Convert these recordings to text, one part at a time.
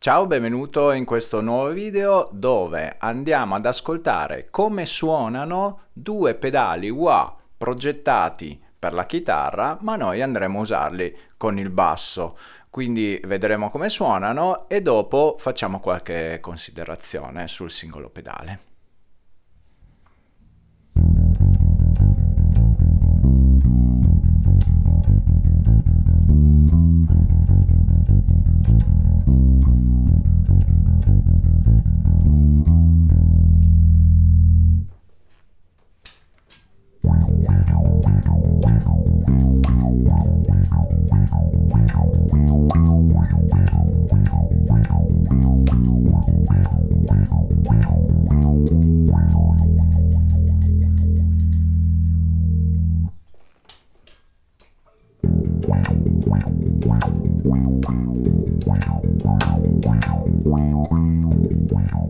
Ciao, benvenuto in questo nuovo video dove andiamo ad ascoltare come suonano due pedali wah progettati per la chitarra ma noi andremo a usarli con il basso quindi vedremo come suonano e dopo facciamo qualche considerazione sul singolo pedale.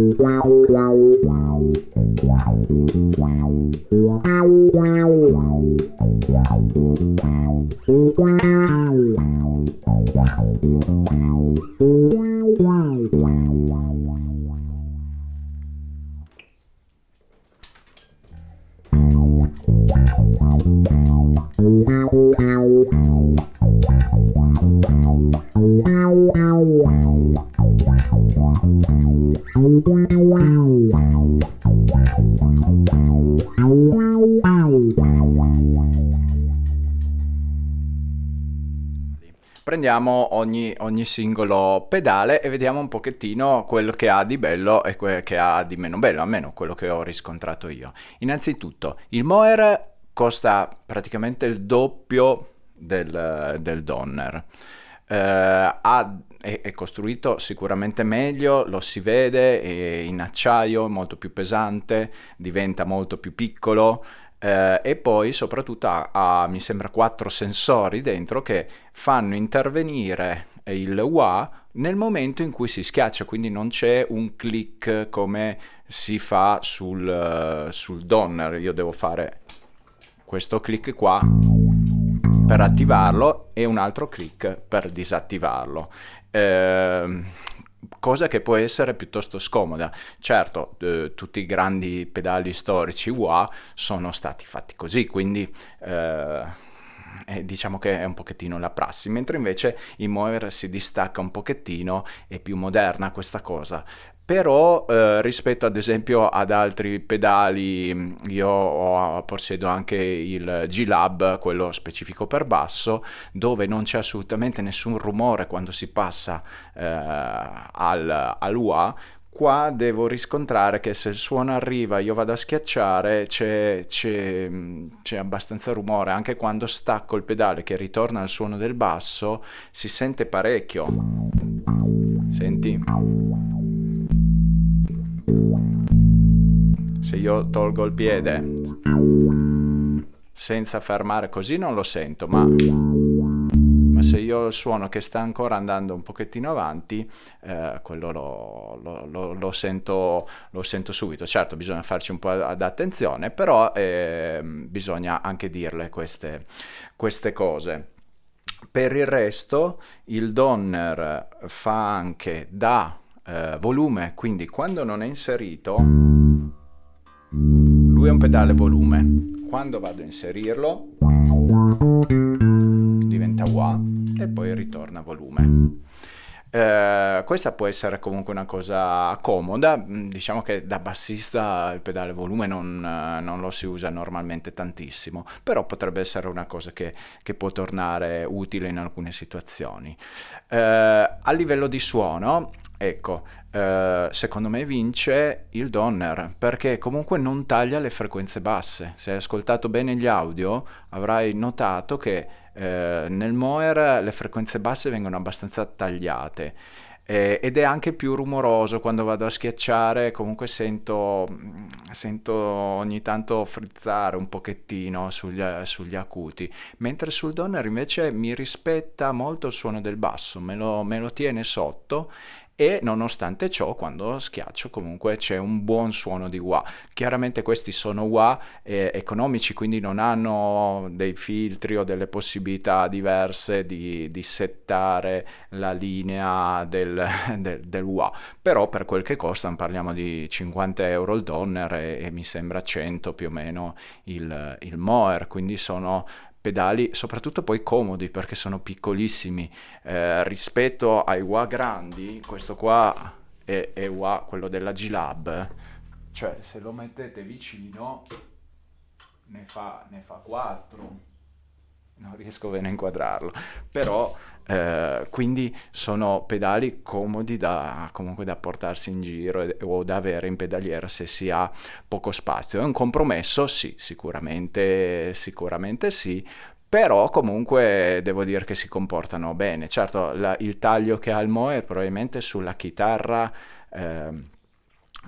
Wow, wow, wow, wow, wow, wow, wow. Prendiamo ogni, ogni, singolo pedale e vediamo un pochettino quello che ha di bello e quello che ha di meno bello, almeno quello che ho riscontrato io. Innanzitutto, il Moer costa praticamente il doppio del, del Donner. Eh, ha, è, è, costruito sicuramente meglio, lo si vede, è in acciaio, molto più pesante, diventa molto più piccolo, eh, e poi soprattutto ha, ha, mi sembra, quattro sensori dentro che fanno intervenire il wah nel momento in cui si schiaccia, quindi non c'è un click come si fa sul, sul donner. Io devo fare questo click qua per attivarlo e un altro click per disattivarlo. Eh, cosa che può essere piuttosto scomoda. Certo, eh, tutti i grandi pedali storici wah sono stati fatti così, quindi eh, eh, diciamo che è un pochettino la prassi, mentre invece in Mover si distacca un pochettino, è più moderna questa cosa però eh, rispetto ad esempio ad altri pedali io ho, possiedo anche il G-Lab quello specifico per basso dove non c'è assolutamente nessun rumore quando si passa eh, al, al wah. Qua devo riscontrare che se il suono arriva io vado a schiacciare c'è, c'è, abbastanza rumore. Anche quando stacco il pedale che ritorna al suono del basso si sente parecchio. Senti se io tolgo il piede senza fermare così non lo sento, ma, ma se io suono che sta ancora andando un pochettino avanti, eh, quello lo, lo, lo, lo, sento, lo sento subito. Certo, bisogna farci un po' ad attenzione, però eh, bisogna anche dirle queste, queste cose. Per il resto il Donner fa anche da eh, volume, quindi quando non è inserito lui è un pedale volume. Quando vado a inserirlo diventa wah e poi ritorna volume. Eh, questa può essere comunque una cosa comoda, mm, diciamo che da bassista il pedale volume non, non lo si usa normalmente tantissimo, però potrebbe essere una cosa che, che può tornare utile in alcune situazioni. Eh, a livello di suono, ecco, eh, secondo me vince il Donner perché comunque non taglia le frequenze basse. Se hai ascoltato bene gli audio avrai notato che Eh, nel Moer le frequenze basse vengono abbastanza tagliate eh, ed è anche più rumoroso quando vado a schiacciare, comunque sento, sento ogni tanto frizzare un pochettino sugli, sugli, acuti, mentre sul Donner invece mi rispetta molto il suono del basso, me lo, me lo tiene sotto e nonostante ciò quando schiaccio comunque c'è un buon suono di wah. Chiaramente questi sono wah eh, economici quindi non hanno dei filtri o delle possibilità diverse di, di settare la linea del, del, del, wah, però per quel che costano parliamo di 50 euro il Donner e, e mi sembra 100 più o meno il, il Moer, quindi sono pedali soprattutto poi comodi perché sono piccolissimi. Eh, rispetto ai wah grandi questo qua è, è wah quello della G-Lab. Cioè se lo mettete vicino ne fa, ne fa 4 non riesco bene a inquadrarlo. Però eh, quindi sono pedali comodi da, comunque da portarsi in giro o da avere in pedaliera se si ha poco spazio. È un compromesso? Sì, sicuramente, sicuramente sì, però comunque devo dire che si comportano bene. Certo, la, il taglio che ha il Moe probabilmente sulla chitarra... Eh,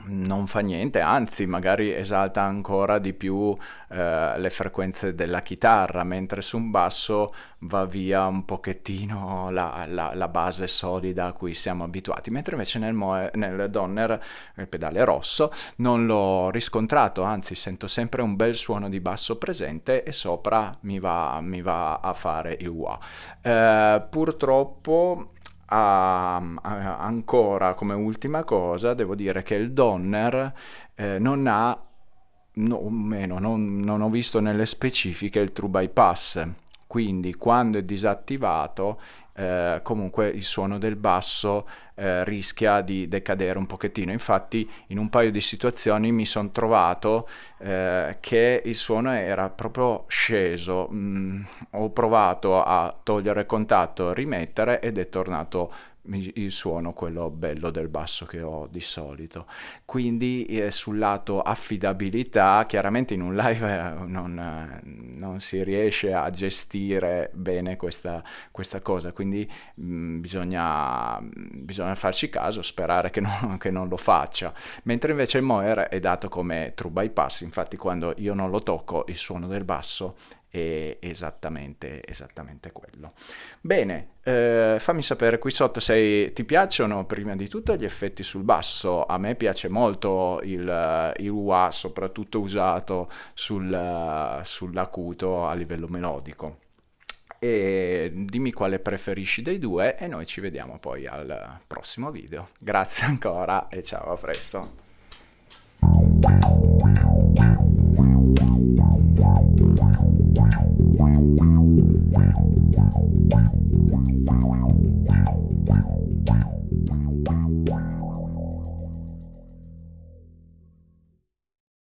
non fa niente, anzi magari esalta ancora di più eh, le frequenze della chitarra, mentre su un basso va via un pochettino la, la, la base solida a cui siamo abituati, mentre invece nel, Moe, nel Donner, il pedale rosso, non l'ho riscontrato, anzi sento sempre un bel suono di basso presente e sopra mi va, mi va a fare il wah. Eh, purtroppo a, a, ancora come ultima cosa devo dire che il Donner eh, non ha no, meno, non, non ho visto nelle specifiche il true bypass. Quindi quando è disattivato eh, comunque il suono del basso eh, rischia di decadere un pochettino. Infatti in un paio di situazioni mi sono trovato eh, che il suono era proprio sceso. Mm, ho provato a togliere contatto, rimettere ed è tornato il suono, quello bello del basso che ho di solito. Quindi eh, sul lato affidabilità, chiaramente in un live eh, non, eh, non, si riesce a gestire bene questa, questa cosa, quindi mh, mm, bisogna, bisogna, farci caso, sperare che non, che non, lo faccia. Mentre invece il Moer è dato come true bypass, infatti quando io non lo tocco il suono del basso è esattamente, esattamente quello. Bene, eh, fammi sapere qui sotto se ti piacciono prima di tutto gli effetti sul basso. A me piace molto il, il wah, soprattutto usato sul, sull'acuto a livello melodico. E dimmi quale preferisci dei due e noi ci vediamo poi al prossimo video. Grazie ancora e ciao, a presto.